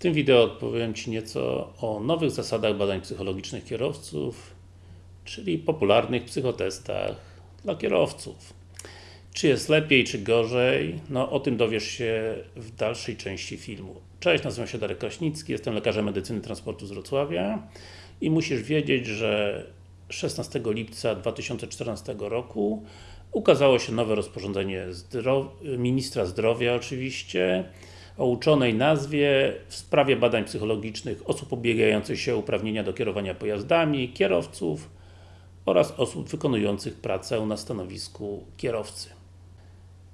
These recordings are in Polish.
tym wideo odpowiem Ci nieco o nowych zasadach badań psychologicznych kierowców, czyli popularnych psychotestach dla kierowców. Czy jest lepiej, czy gorzej? No o tym dowiesz się w dalszej części filmu. Cześć, nazywam się Darek Kraśnicki, jestem lekarzem medycyny transportu z Wrocławia i musisz wiedzieć, że 16 lipca 2014 roku ukazało się nowe rozporządzenie Ministra Zdrowia oczywiście o uczonej nazwie w sprawie badań psychologicznych osób ubiegających się o uprawnienia do kierowania pojazdami, kierowców oraz osób wykonujących pracę na stanowisku kierowcy.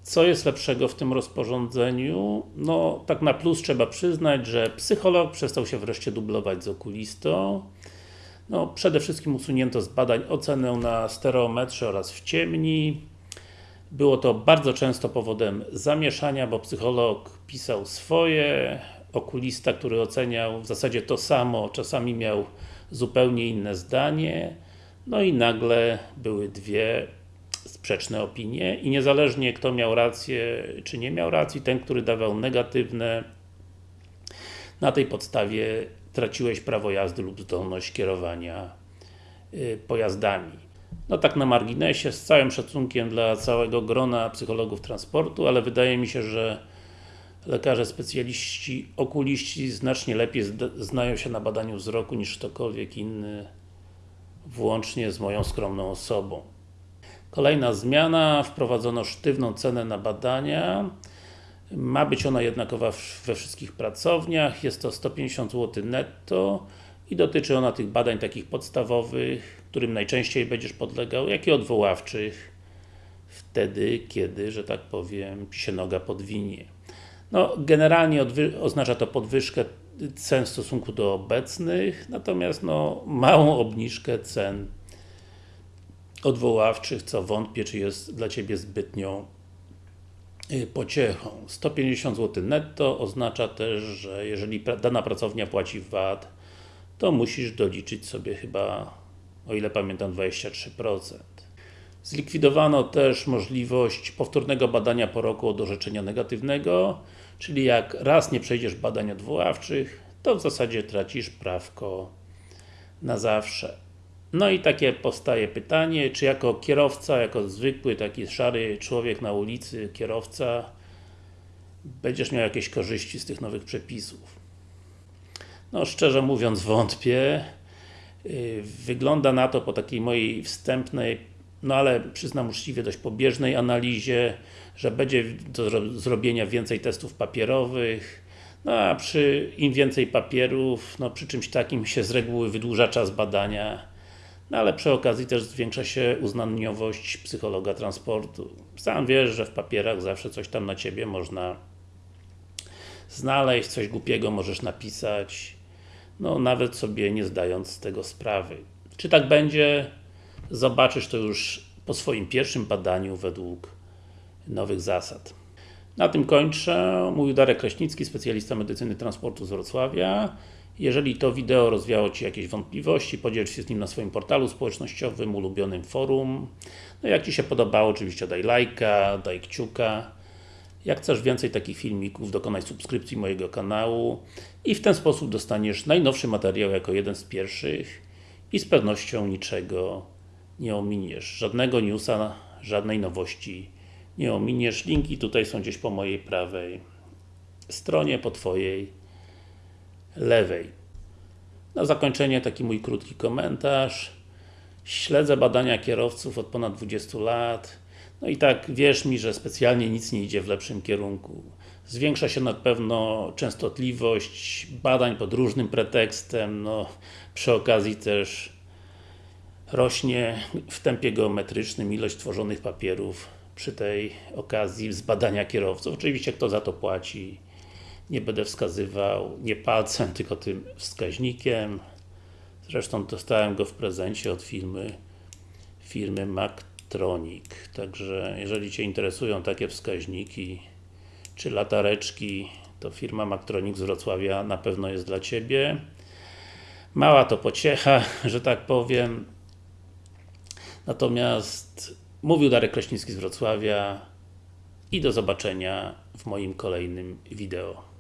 Co jest lepszego w tym rozporządzeniu? No, tak na plus trzeba przyznać, że psycholog przestał się wreszcie dublować z okulistą. No, przede wszystkim usunięto z badań ocenę na stereometrze oraz w ciemni. Było to bardzo często powodem zamieszania, bo psycholog pisał swoje, okulista, który oceniał w zasadzie to samo, czasami miał zupełnie inne zdanie, no i nagle były dwie sprzeczne opinie i niezależnie kto miał rację, czy nie miał racji, ten, który dawał negatywne, na tej podstawie traciłeś prawo jazdy lub zdolność kierowania y, pojazdami. No tak na marginesie, z całym szacunkiem dla całego grona psychologów transportu, ale wydaje mi się, że lekarze specjaliści, okuliści znacznie lepiej znają się na badaniu wzroku niż ktokolwiek inny, włącznie z moją skromną osobą. Kolejna zmiana, wprowadzono sztywną cenę na badania. Ma być ona jednakowa we wszystkich pracowniach, jest to 150 zł netto i dotyczy ona tych badań takich podstawowych, którym najczęściej będziesz podlegał, jak i odwoławczych wtedy, kiedy, że tak powiem, Ci się noga podwinie. No, generalnie oznacza to podwyżkę cen w stosunku do obecnych, natomiast no, małą obniżkę cen odwoławczych, co wątpię, czy jest dla Ciebie zbytnią y, pociechą. 150 zł netto oznacza też, że jeżeli dana pracownia płaci VAT, to musisz doliczyć sobie chyba, o ile pamiętam, 23%. Zlikwidowano też możliwość powtórnego badania po roku od orzeczenia negatywnego, czyli jak raz nie przejdziesz badań odwoławczych, to w zasadzie tracisz prawko na zawsze. No i takie powstaje pytanie, czy jako kierowca, jako zwykły taki szary człowiek na ulicy, kierowca, będziesz miał jakieś korzyści z tych nowych przepisów. No szczerze mówiąc wątpię. Y, wygląda na to po takiej mojej wstępnej, no ale przyznam uczciwie dość pobieżnej analizie, że będzie do zrobienia więcej testów papierowych, no a przy im więcej papierów, no przy czymś takim się z reguły wydłuża czas badania, no ale przy okazji też zwiększa się uznaniowość psychologa transportu. Sam wiesz, że w papierach zawsze coś tam na Ciebie można znaleźć, coś głupiego możesz napisać, no nawet sobie nie zdając z tego sprawy. Czy tak będzie? Zobaczysz to już po swoim pierwszym badaniu według nowych zasad. Na tym kończę. Mówił Darek Kraśnicki, specjalista medycyny transportu z Wrocławia. Jeżeli to wideo rozwiało Ci jakieś wątpliwości, podziel się z nim na swoim portalu społecznościowym, ulubionym forum. No jak Ci się podobało, oczywiście daj lajka, daj kciuka. Jak chcesz więcej takich filmików, dokonaj subskrypcji mojego kanału i w ten sposób dostaniesz najnowszy materiał jako jeden z pierwszych i z pewnością niczego nie ominiesz. Żadnego newsa, żadnej nowości nie ominiesz. Linki tutaj są gdzieś po mojej prawej stronie, po Twojej lewej. Na zakończenie taki mój krótki komentarz. Śledzę badania kierowców od ponad 20 lat. No i tak wierz mi, że specjalnie nic nie idzie w lepszym kierunku. Zwiększa się na pewno częstotliwość badań pod różnym pretekstem, no przy okazji też rośnie w tempie geometrycznym ilość tworzonych papierów przy tej okazji z badania kierowców. Oczywiście kto za to płaci, nie będę wskazywał nie palcem, tylko tym wskaźnikiem. Zresztą dostałem go w prezencie od firmy firmy Mactronic. Także jeżeli Cię interesują takie wskaźniki czy latareczki, to firma Mactronic z Wrocławia na pewno jest dla Ciebie. Mała to pociecha, że tak powiem. Natomiast mówił Darek Kraśnicki z Wrocławia i do zobaczenia w moim kolejnym wideo.